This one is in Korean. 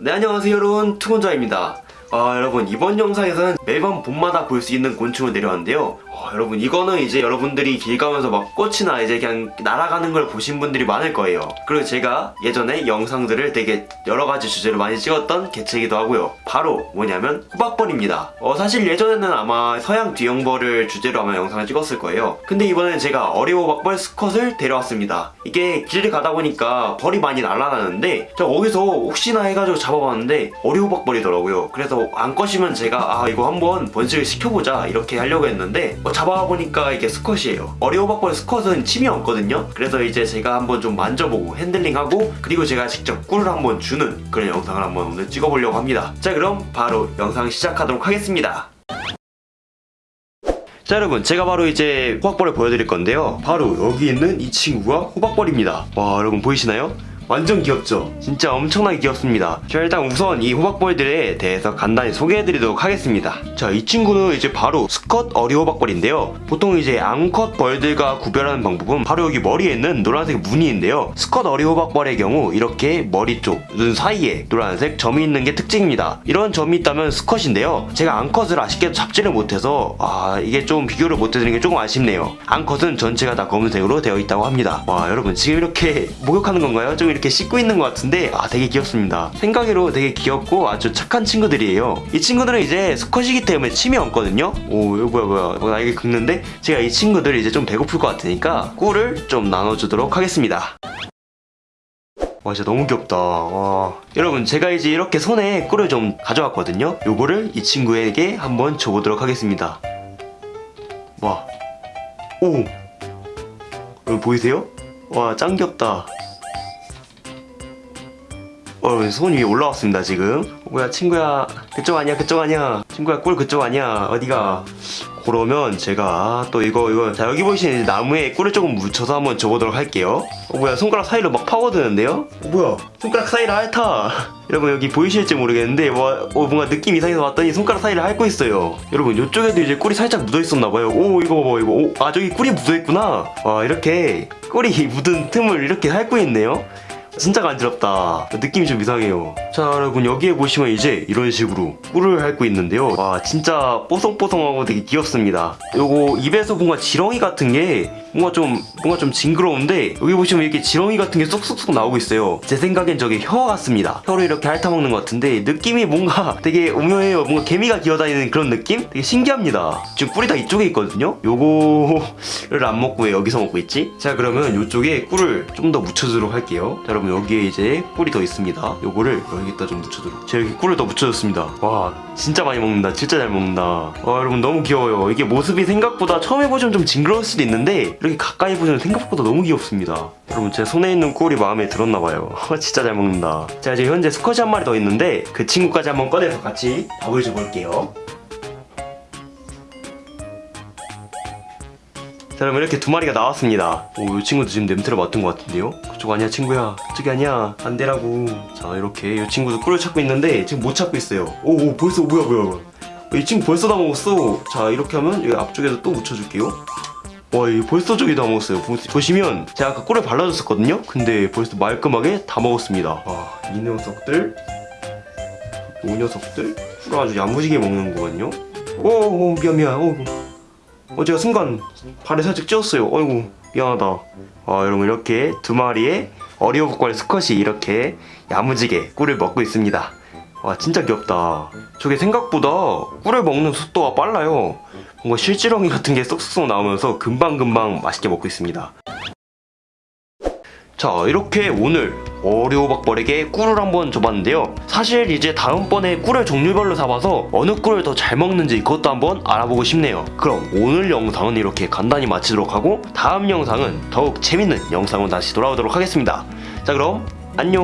네 안녕하세요 여러분. 투곤자입니다. 아 여러분 이번 영상에서는 매번 봄마다 볼 수 있는 곤충을 내려왔는데요 어, 여러분 이거는 이제 여러분들이 길 가면서 막 꽃이나 이제 그냥 날아가는 걸 보신 분들이 많을 거예요. 그리고 제가 예전에 영상들을 되게 여러가지 주제로 많이 찍었던 개체이기도 하고요. 바로 뭐냐면 호박벌입니다. 어, 사실 예전에는 아마 서양 뒤형벌을 주제로 아마 영상을 찍었을 거예요. 근데 이번엔 제가 어리호박벌 스컷을 데려왔습니다. 이게 길을 가다 보니까 벌이 많이 날아다녔는데 제가 거기서 혹시나 해가지고 잡아봤는데 어리호박벌이더라고요. 그래서 안 꺼시면 제가 아 이거 한번 번식을 시켜보자 이렇게 하려고 했는데 어, 잡아보니까 이게 스컷이에요. 어리호박벌 스컷은 침이 없거든요. 그래서 이제 제가 한번 좀 만져보고 handling하고 그리고 제가 직접 꿀을 한번 주는 그런 영상을 한번 오늘 찍어보려고 합니다. 자 그럼 바로 영상 시작하도록 하겠습니다. 자 여러분 제가 바로 이제 호박벌을 보여드릴 건데요. 바로 여기 있는 이 친구가 호박벌입니다. 와 여러분 보이시나요? 완전 귀엽죠? 진짜 엄청나게 귀엽습니다. 자 일단 우선 이 호박벌들에 대해서 간단히 소개해드리도록 하겠습니다. 자 이 친구는 이제 바로 수컷 어리호박벌인데요. 보통 이제 암컷 벌들과 구별하는 방법은 바로 여기 머리에 있는 노란색 무늬인데요. 수컷 어리호박벌의 경우 이렇게 머리 쪽, 눈 사이에 노란색 점이 있는 게 특징입니다. 이런 점이 있다면 수컷인데요. 제가 암컷을 아쉽게도 잡지를 못해서 아 이게 좀 비교를 못해드리는 게 조금 아쉽네요. 앙컷은 전체가 다 검은색으로 되어 있다고 합니다. 와 여러분 지금 이렇게 목욕하는 건가요? 좀 이렇게 씻고 있는 것 같은데 아 되게 귀엽습니다. 생각으로 되게 귀엽고 아주 착한 친구들이에요. 이 친구들은 이제 수컷이기 때문에 침이 없거든요. 오 이거 뭐야 뭐야. 뭐 날개 긁는데? 제가 이 친구들 이제 좀 배고플 것 같으니까 꿀을 좀 나눠주도록 하겠습니다. 와 진짜 너무 귀엽다. 와. 여러분 제가 이제 이렇게 손에 꿀을 좀 가져왔거든요. 요거를 이 친구에게 한번 줘보도록 하겠습니다. 와오. 여러분 보이세요? 와 짱 귀엽다 어, 손 위에 올라왔습니다 지금? 어, 뭐야 친구야. 그쪽 아니야 그쪽 아니야. 친구야 꿀 그쪽 아니야. 어디가? 그러면 제가 또 이거 이거 자 여기 보이시는 나무에 꿀을 조금 묻혀서 한번 줘보도록 할게요. 어 뭐야 손가락 사이로 막 파고드는데요? 어 뭐야 손가락 사이를 핥아. 여러분 여기 보이실지 모르겠는데 뭐, 어, 뭔가 느낌 이상해서 왔더니 손가락 사이를 핥고 있어요. 여러분 이쪽에도 이제 꿀이 살짝 묻어있었나봐요. 오 이거 봐봐 이거. 오, 아 저기 꿀이 묻어있구나. 와 이렇게 꿀이 묻은 틈을 이렇게 핥고 있네요 진짜 간지럽다. 느낌이 좀 이상해요. 자 여러분 여기에 보시면 이제 이런 식으로 꿀을 핥고 있는데요. 와 진짜 뽀송뽀송하고 되게 귀엽습니다. 요거 입에서 뭔가 지렁이 같은 게 뭔가 좀 뭔가 좀 징그러운데 여기 보시면 이렇게 지렁이 같은 게 쏙쏙쏙 나오고 있어요. 제 생각엔 저게 혀 같습니다. 혀로 이렇게 핥아먹는 것 같은데 느낌이 뭔가 되게 오묘해요. 뭔가 개미가 기어다니는 그런 느낌? 되게 신기합니다. 지금 꿀이 다 이쪽에 있거든요? 요거를 안 먹고 왜 여기서 먹고 있지? 자 그러면 요쪽에 꿀을 좀 더 묻혀주도록 할게요. 자 여러분 여기에 이제 꿀이 더 있습니다. 요거를 여기다 좀 묻혀주도록. 제가 여기 꿀을 더 묻혀줬습니다. 와 진짜 많이 먹는다. 진짜 잘 먹는다. 와 여러분 너무 귀여워요. 이게 모습이 생각보다 처음에 보시면 좀 징그러울 수도 있는데 이렇게 가까이 보시면 생각보다 너무 귀엽습니다. 여러분 제 손에 있는 꿀이 마음에 들었나봐요. 진짜 잘 먹는다. 자 이제 현재 스컷이 한 마리 더 있는데 그 친구까지 한번 꺼내서 같이 밥을 줘볼게요 자 그럼 이렇게 두 마리가 나왔습니다. 오이 친구도 지금 냄새를 맡은 것 같은데요? 그쪽 아니야 친구야? 그쪽이 아니야? 반대라고. 자 이렇게 이 친구도 꿀을 찾고 있는데 지금 못 찾고 있어요. 오, 오 벌써 뭐야 뭐야 뭐야. 이 친구 벌써 다 먹었어. 자 이렇게 하면 여기 앞쪽에도 또 묻혀줄게요. 와, 이 벌써 저기 다 먹었어요. 보, 보시면 제가 아까 꿀을 발라줬었거든요? 근데 벌써 말끔하게 다 먹었습니다. 와, 이 녀석들, 이 녀석들, 꿀을 아주 야무지게 먹는 거거든요? 오, 오, 미안, 미안. 오, 어, 제가 순간 발에 살짝 찧었어요. 어이구, 미안하다. 아, 여러분, 이렇게 두 마리의 어리오복과 스컷이 이렇게 야무지게 꿀을 먹고 있습니다. 와, 진짜 귀엽다. 저게 생각보다 꿀을 먹는 속도가 빨라요. 뭔가 실지렁이 같은 게 쏙쏙 나오면서 금방금방 맛있게 먹고 있습니다. 자 이렇게 오늘 어리호박벌에게 꿀을 한번 줘봤는데요. 사실 이제 다음번에 꿀을 종류별로 사봐서 어느 꿀을 더 잘 먹는지 그것도 한번 알아보고 싶네요. 그럼 오늘 영상은 이렇게 간단히 마치도록 하고 다음 영상은 더욱 재밌는 영상으로 다시 돌아오도록 하겠습니다. 자 그럼 안녕